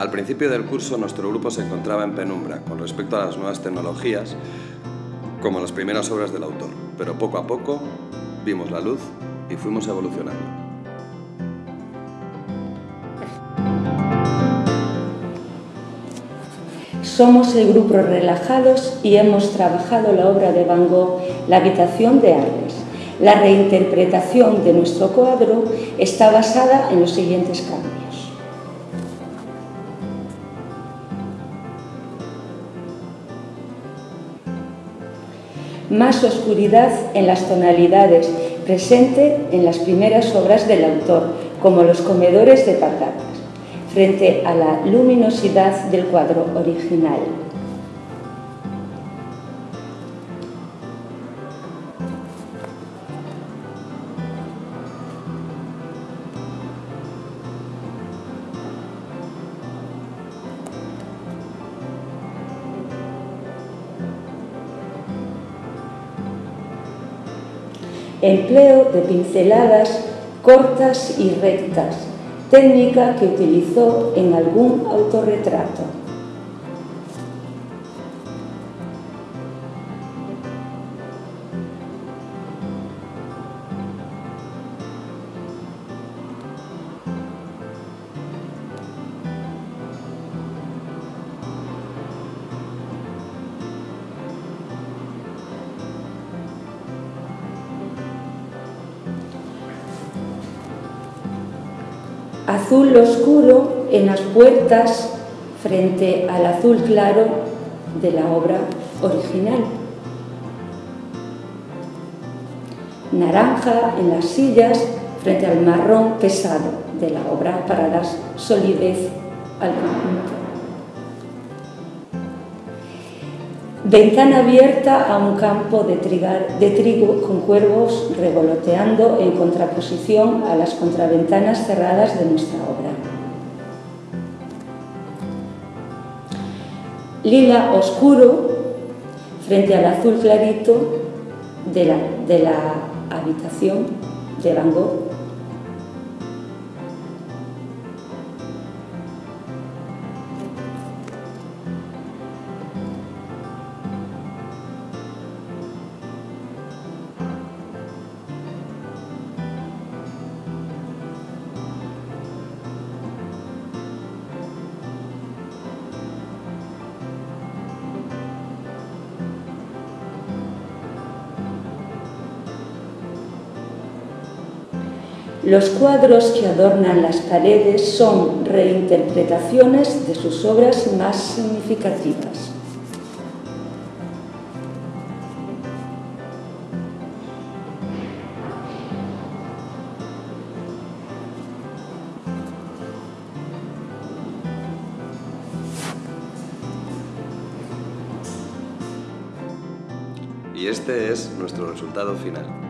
Al principio del curso nuestro grupo se encontraba en penumbra con respecto a las nuevas tecnologías, como las primeras obras del autor, pero poco a poco vimos la luz y fuimos evolucionando. Somos el grupo Relajados y hemos trabajado la obra de Van Gogh, La habitación de Arles. La reinterpretación de nuestro cuadro está basada en los siguientes cambios. Más oscuridad en las tonalidades, presente en las primeras obras del autor, como los comedores de patatas, frente a la luminosidad del cuadro original. Empleo de pinceladas cortas y rectas, técnica que utilizó en algún autorretrato. Azul oscuro en las puertas frente al azul claro de la obra original. Naranja en las sillas frente al marrón pesado de la obra para dar solidez al conjunto. Ventana abierta a un campo de, trigo con cuervos revoloteando en contraposición a las contraventanas cerradas de nuestra obra. Lila oscuro frente al azul clarito de la, de la habitación de Van Gogh Los cuadros que adornan las paredes son reinterpretaciones de sus obras más significativas. Y este es nuestro resultado final.